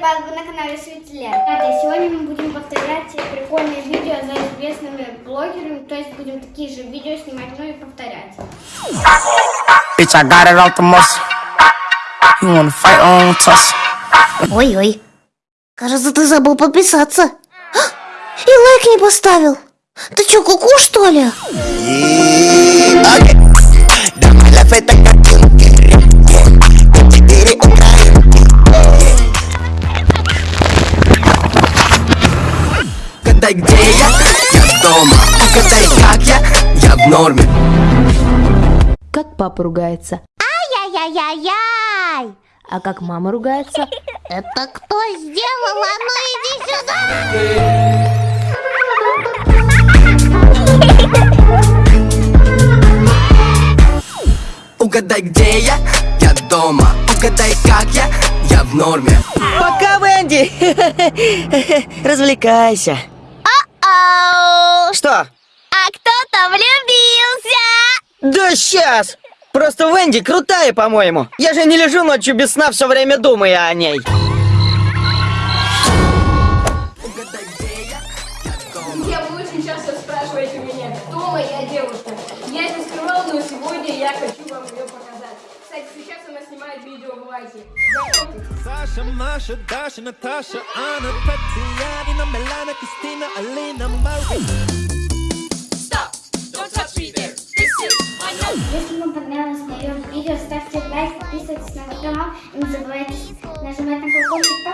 вас, вы на канале Светлен. Ребята, сегодня мы будем повторять прикольные видео за известными блогерами, то есть будем такие же видео снимать, ну и повторять. Ой-ой. Кажется, ты забыл подписаться. А, И лайк не поставил. Ты чё, куку, что ли? Угадай, где я? Я дома Угадай, как я? Я в норме Как папа ругается? Ай-яй-яй-яй. А как мама ругается? Это кто сделал? А ну иди сюда. Угадай, где я? Я дома Угадай, как я? Я в норме Пока, Венди! Развлекайся. Что? А кто-то влюбился. Да сейчас! Просто Венди крутая, по-моему. Я же не лежу ночью без сна, все время думая о ней. Угадай, где я? Я вы очень часто спрашиваете меня, кто моя девушка. Я это скрывал, но сегодня я хочу видео. Знакомьтесь. Саша, Маша, Даша, Наташа, Анна, Татьяна, Милана, Кристина, Алина, Мария. Если вам понравилось мое видео, ставьте лайк, подписывайтесь на мой канал и не забывайте нажимать на колокольчик.